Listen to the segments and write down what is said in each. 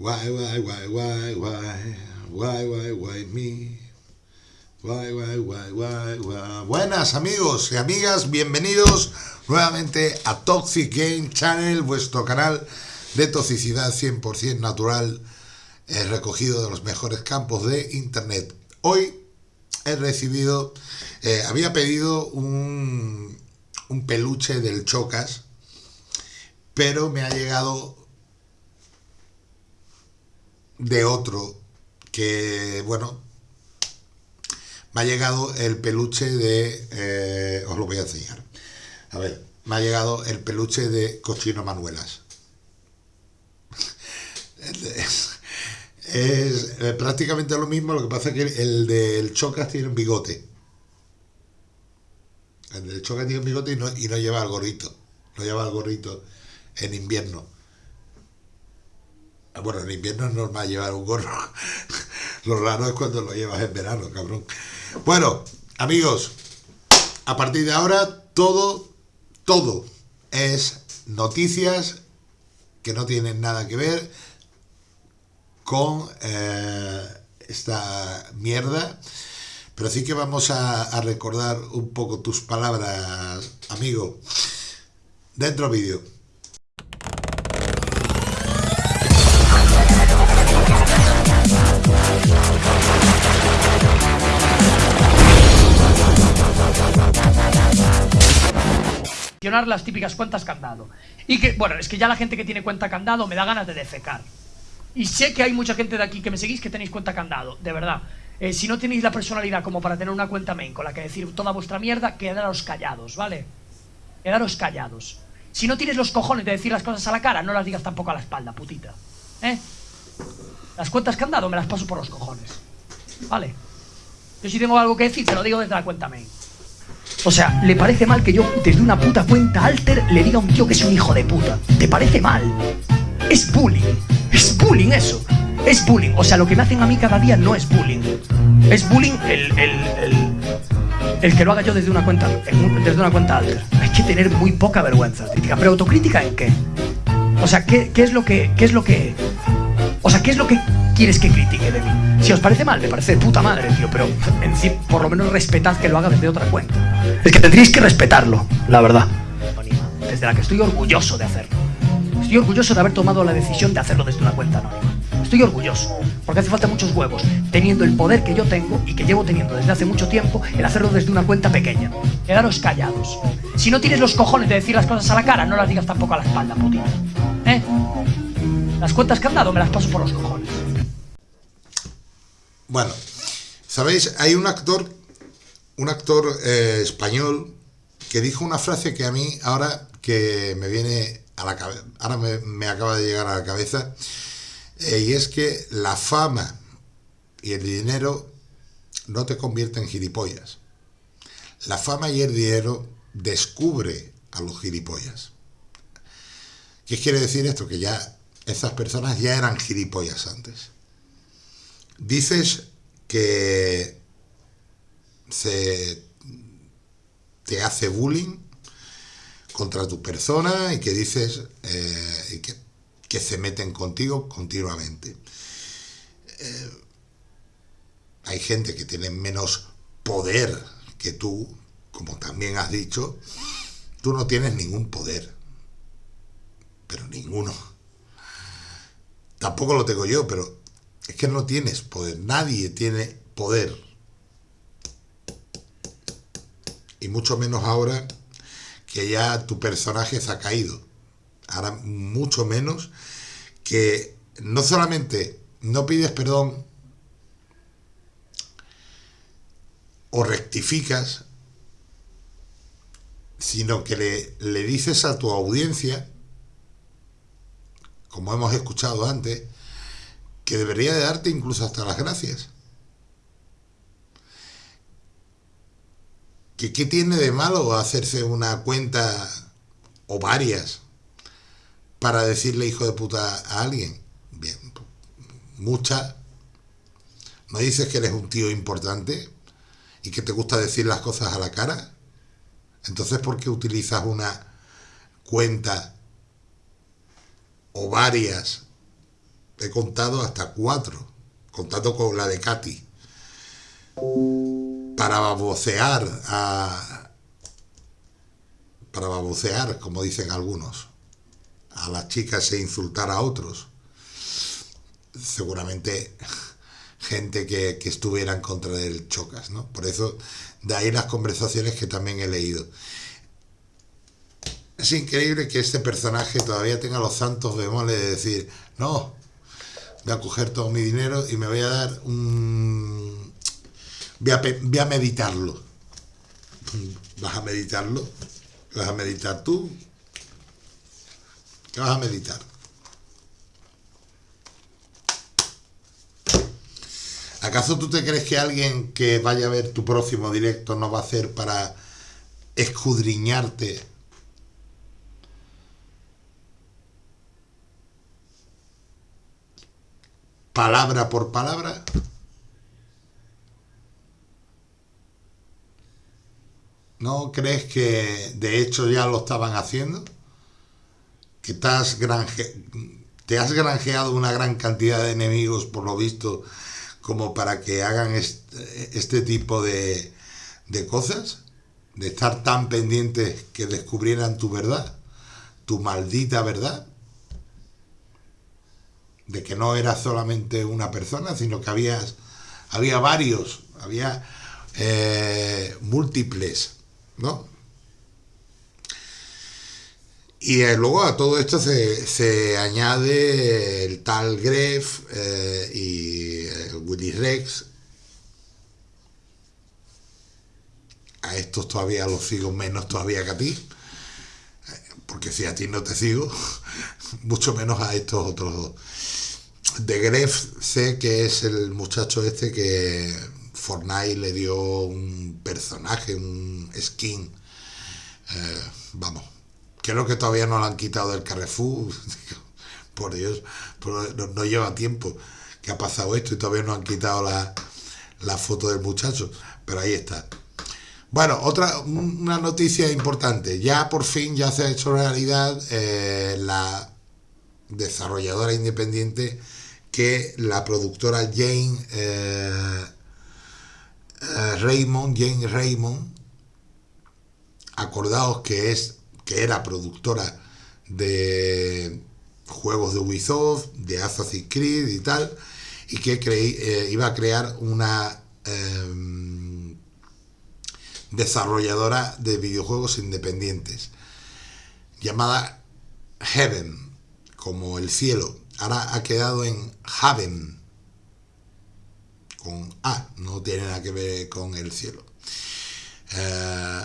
Why, why, why, why, why, why, why, why me? Why, why, why, why, why. Buenas amigos y amigas, bienvenidos nuevamente a Toxic Game Channel, vuestro canal de toxicidad 100% natural, eh, recogido de los mejores campos de internet. Hoy he recibido, eh, había pedido un, un peluche del Chocas, pero me ha llegado de otro que, bueno, me ha llegado el peluche de... Eh, os lo voy a enseñar. A ver, me ha llegado el peluche de Cochino Manuelas. es, prácticamente lo mismo, lo que pasa es que el del Chocas tiene un bigote. El del Chocas tiene un bigote y no, y no lleva el gorrito. No lleva el gorrito en invierno. Bueno, en invierno es normal llevar un gorro. Lo raro es cuando lo llevas en verano, cabrón. Bueno, amigos, a partir de ahora todo, todo es noticias que no tienen nada que ver con eh, esta mierda. Pero sí que vamos a, a recordar un poco tus palabras, amigo. Dentro vídeo. Las típicas cuentas candado. Y que, bueno, es que ya la gente que tiene cuenta candado me da ganas de defecar. Y sé que hay mucha gente de aquí que me seguís que tenéis cuenta candado, de verdad. Eh, si no tenéis la personalidad como para tener una cuenta main con la que decir toda vuestra mierda, quedaros callados, ¿vale? Quedaros callados. Si no tienes los cojones de decir las cosas a la cara, no las digas tampoco a la espalda, putita. ¿Eh? Las cuentas candado me las paso por los cojones. ¿Vale? Yo si tengo algo que decir, te lo digo desde la cuenta main. O sea, ¿le parece mal que yo desde una puta cuenta alter le diga a un tío que es un hijo de puta? ¿Te parece mal? Es bullying. Es bullying eso. Es bullying. O sea, lo que me hacen a mí cada día no es bullying. Es bullying el, el, el, el que lo haga yo desde una cuenta, desde una cuenta alter. Hay que tener muy poca vergüenza. Pero autocrítica en qué? O sea, ¿qué, qué es lo que, qué es lo que, o sea, qué es lo que quieres que critique de mí? Si os parece mal, me parece de puta madre, tío, pero en sí, por lo menos respetad que lo haga desde otra cuenta. Es que tendríais que respetarlo, la verdad. Desde la que estoy orgulloso de hacerlo. Estoy orgulloso de haber tomado la decisión de hacerlo desde una cuenta anónima. Estoy orgulloso, porque hace falta muchos huevos, teniendo el poder que yo tengo y que llevo teniendo desde hace mucho tiempo, el hacerlo desde una cuenta pequeña. Quedaros callados. Si no tienes los cojones de decir las cosas a la cara, no las digas tampoco a la espalda, putita. ¿Eh? Las cuentas que han dado me las paso por los cojones. Bueno, sabéis, hay un actor, un actor eh, español que dijo una frase que a mí ahora que me viene a la cabeza, ahora me, me, acaba de llegar a la cabeza, eh, y es que la fama y el dinero no te convierten en gilipollas. La fama y el dinero descubre a los gilipollas. ¿Qué quiere decir esto? Que ya esas personas ya eran gilipollas antes. Dices que se te hace bullying contra tu persona y que dices eh, que, que, se meten contigo continuamente. Eh, hay gente que tiene menos poder que tú, como también has dicho, tú no tienes ningún poder, pero ninguno. Tampoco lo tengo yo, pero es que no tienes poder, nadie tiene poder. Y mucho menos ahora que ya tu personaje se ha caído. Ahora mucho menos que no solamente no pides perdón o rectificas, sino que le, le dices a tu audiencia, como hemos escuchado antes, que debería de darte incluso hasta las gracias. ¿Qué, ¿Qué tiene de malo hacerse una cuenta o varias para decirle hijo de puta a alguien? Bien, mucha. ¿No dices que eres un tío importante y que te gusta decir las cosas a la cara? Entonces, ¿por qué utilizas una cuenta o varias he contado hasta cuatro, contando con la de Katy, para babosear a, para babosear, como dicen algunos, a las chicas e insultar a otros. Seguramente gente que, que estuviera en contra del Chocas, ¿no? Por eso, de ahí las conversaciones que también he leído. Es increíble que este personaje todavía tenga los santos bemoles de decir, no, voy a coger todo mi dinero y me voy a dar un... Voy a, voy a meditarlo. ¿Vas a meditarlo? ¿Vas a meditar tú? ¿Qué vas a meditar? ¿Acaso tú te crees que alguien que vaya a ver tu próximo directo no va a hacer para escudriñarte palabra por palabra? ¿No crees que de hecho ya lo estaban haciendo? Que te has, te has granjeado una gran cantidad de enemigos, por lo visto, como para que hagan este, tipo de, de cosas, de estar tan pendientes que descubrieran tu verdad, tu maldita verdad, de que no eras solamente una persona, sino que había, había varios, había eh, múltiples, ¿no? Y eh, luego a todo esto se, se añade el tal Gref eh, y el Willy Rex. A estos todavía los sigo menos todavía que a ti. Porque si a ti no te sigo, mucho menos a estos otros dos. De Gref sé que es el muchacho este que Fortnite le dio un personaje, un skin. Eh, vamos, creo que todavía no lo han quitado del Carrefour. Por Dios, no, lleva tiempo que ha pasado esto y todavía no han quitado la, la foto del muchacho. Pero ahí está. Bueno, otra una noticia importante. Ya por fin ya se ha hecho realidad eh, la desarrolladora independiente que la productora Jane eh, eh, Raymond, Jane Raymond, acordaos que es que era productora de juegos de Ubisoft, de Assassin's Creed y tal, y que eh, iba a crear una em, desarrolladora de videojuegos independientes llamada Heaven, como el cielo. Ahora ha quedado en Haven, con A, no tiene nada que ver con el cielo. Eh,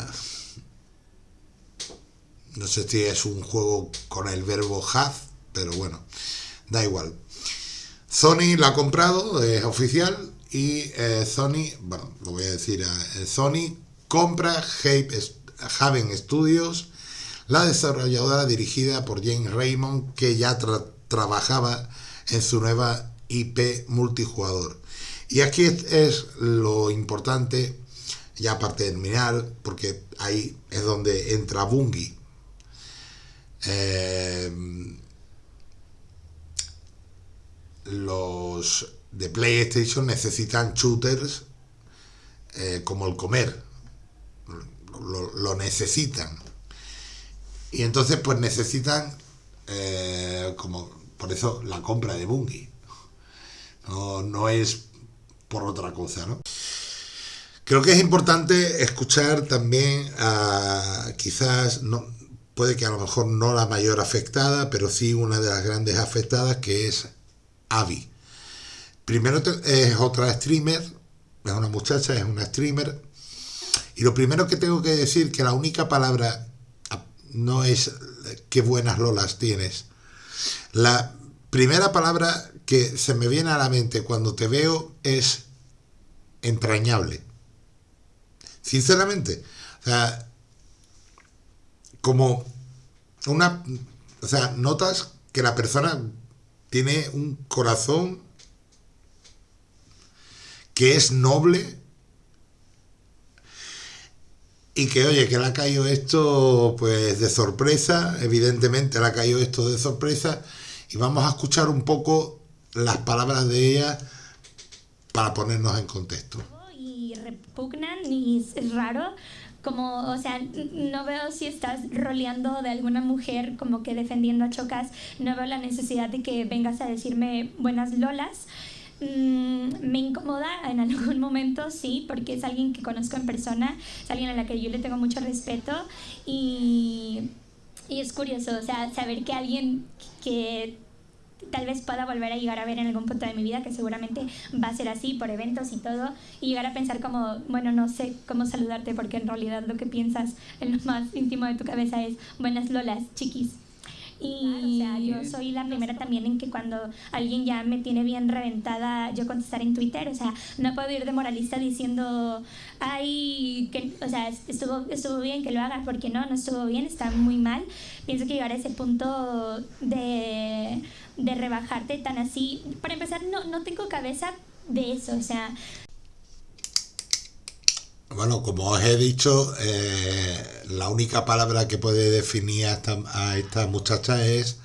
no sé si es un juego con el verbo have, pero bueno, da igual. Sony la ha comprado, es oficial, y eh, Sony, bueno, lo voy a decir, eh, Sony compra Haven Studios, la desarrolladora dirigida por James Raymond, que ya trabajaba en su nueva IP multijugador. Y aquí es lo importante, ya para terminar, porque ahí es donde entra Bungie. Eh, los de PlayStation necesitan shooters eh, como el comer. Lo, necesitan. Y entonces pues necesitan eh, como por eso la compra de Bungie. No, no es por otra cosa, ¿no? Creo que es importante escuchar también a quizás, no, puede que a lo mejor no la mayor afectada, pero sí una de las grandes afectadas, que es Avi. Primero es otra streamer, es una muchacha, es una streamer, y lo primero que tengo que decir que la única palabra no es qué buenas lolas tienes. La primera palabra que se me viene a la mente cuando te veo es entrañable. Sinceramente. O sea, como una, o sea, notas que la persona tiene un corazón que es noble y que oye, que le ha caído esto pues de sorpresa, evidentemente le ha caído esto de sorpresa y vamos a escuchar un poco las palabras de ella para ponernos en contexto. Y repugnan y es raro como, o sea, no veo si estás roleando de alguna mujer como que defendiendo a Chocas, no veo la necesidad de que vengas a decirme buenas lolas. Mm, me incomoda en algún momento, sí, porque es alguien que conozco en persona, es alguien a la que yo le tengo mucho respeto y, y es curioso, o sea, saber que alguien que tal vez pueda volver a llegar a ver en algún punto de mi vida, que seguramente va a ser así por eventos y todo, y llegar a pensar como, bueno, no sé cómo saludarte porque en realidad lo que piensas en lo más íntimo de tu cabeza es, buenas lolas, chiquis. Y o sea, yo soy la primera también en que cuando alguien ya me tiene bien reventada, yo contestar en Twitter, o sea, no puedo ir de moralista diciendo, ay, que, o sea, estuvo, estuvo bien que lo hagas, porque no, no estuvo bien, está muy mal. Pienso que llegar a ese punto de, de rebajarte tan así, para empezar, no, no tengo cabeza de eso, o sea, bueno, como os he dicho, eh, la única palabra que puede definir a esta, muchacha es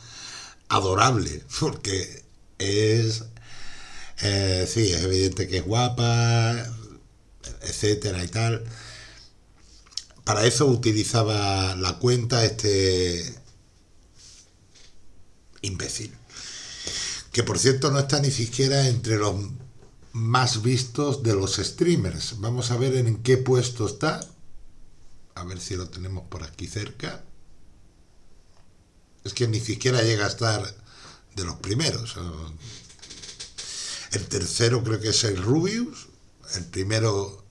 adorable, porque es, eh, sí, es evidente que es guapa, etcétera y tal. Para eso utilizaba la cuenta este imbécil. Que por cierto no está ni siquiera entre los más vistos de los streamers. Vamos a ver en qué puesto está. A ver si lo tenemos por aquí cerca. Es que ni siquiera llega a estar de los primeros. El tercero creo que es el Rubius. El primero...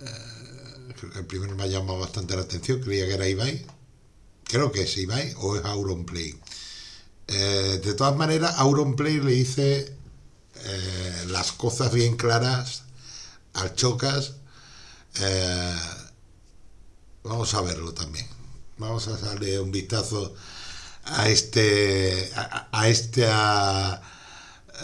Eh, el primero me ha llamado bastante la atención. Creía que era Ibai. Creo que es Ibai o es Auronplay. Eh, de todas maneras, Auronplay le dice eh, las cosas bien claras al chocas. Eh, vamos a verlo también. Vamos a darle un vistazo a este a, este a,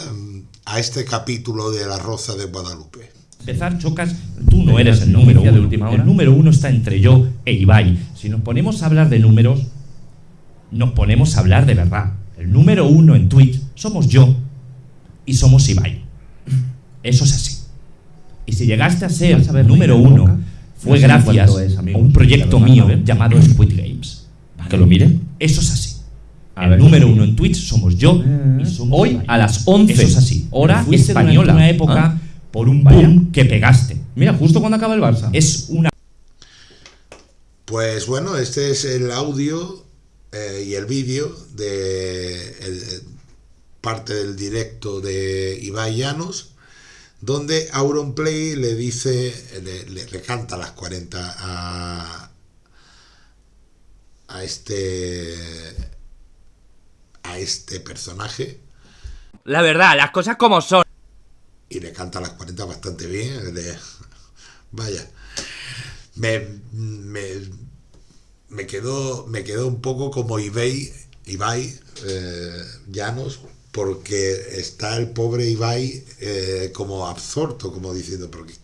em, a, este capítulo de la Rosa de Guadalupe. Empezar, Chocas, tú no eres el número uno. De última hora. El número uno está entre yo e Ibai. Si nos ponemos a hablar de números, nos ponemos a hablar de verdad. El número uno en Twitch somos yo y somos Ibai. Eso es así. Y si llegaste a ser número uno, fue gracias a un proyecto mío llamado Squid Games. Que lo miren. Eso es así. el número uno en Twitch somos yo y somos Hoy a las 11. Eso es así. Hora española. una época ah. por un boom que pegaste. Mira, justo cuando acaba el Barça. Es una. Pues bueno, este es el audio eh, y el vídeo de parte del directo de Ibai Llanos, donde Auronplay le dice, le, le, canta las 40 a, a este a este personaje. La verdad, las cosas como son. Y le canta las 40 bastante bien. vaya. Me, me, me, quedó, me quedó un poco como Ibai, Ibai eh, Llanos, porque está el pobre Ibai eh, como absorto, como diciendo, pero qué,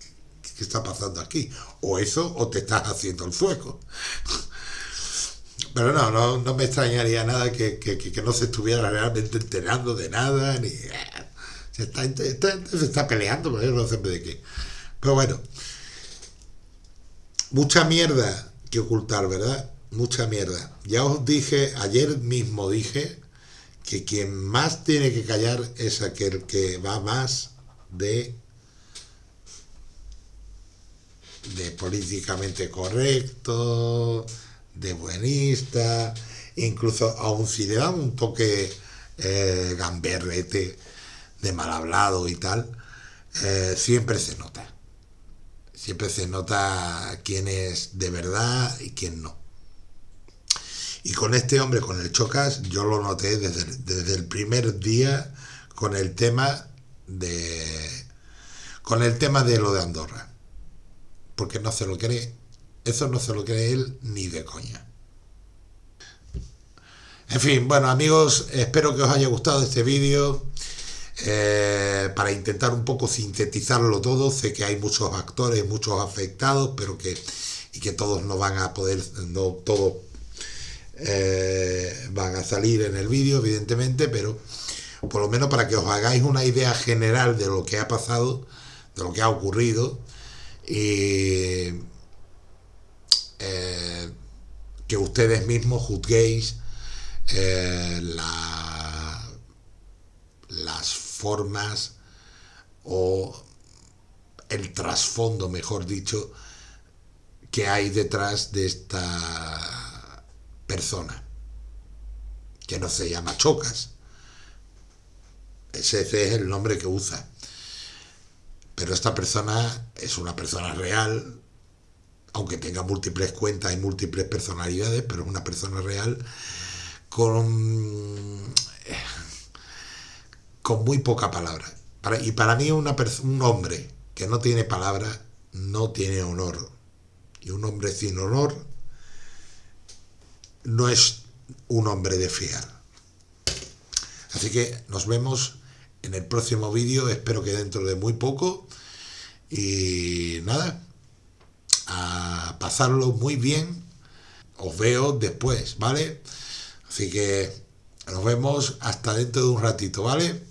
está pasando aquí? O eso, o te estás haciendo el fuego. Pero no, no, me extrañaría nada que, no se estuviera realmente enterando de nada, ni... Se está, se está peleando, pero yo no sé de qué. Pero bueno, mucha mierda que ocultar, ¿verdad? Mucha mierda. Ya os dije, ayer mismo dije, que quien más tiene que callar es aquel que va más de de políticamente correcto, de buenista, incluso aun si le dan un toque eh, gamberrete, de mal hablado y tal, eh, siempre se nota. Siempre se nota quién es de verdad y quién no. Y con este hombre, con el Chocas, yo lo noté desde, el primer día con el tema de con el tema de lo de Andorra. Porque no se lo cree, eso no se lo cree él ni de coña. En fin, bueno amigos, espero que os haya gustado este vídeo. Eh, para intentar un poco sintetizarlo todo, sé que hay muchos actores, muchos afectados, pero que y que todos no van a poder, no todos eh, van a salir en el vídeo, evidentemente, pero por lo menos para que os hagáis una idea general de lo que ha pasado, de lo que ha ocurrido, y eh, que ustedes mismos juzguéis eh, la, las formas o el trasfondo, mejor dicho, que hay detrás de esta persona, que no se llama Chocas. Ese es el nombre que usa. Pero esta persona es una persona real, aunque tenga múltiples cuentas y múltiples personalidades, pero es una persona real con, con muy poca palabra. Y para mí una un hombre que no tiene palabra no tiene honor. Y un hombre sin honor no es un hombre de fiar. Así que nos vemos en el próximo vídeo, espero que dentro de muy poco. Y nada, a pasarlo muy bien. Os veo después, ¿vale? Así que nos vemos hasta dentro de un ratito, ¿vale?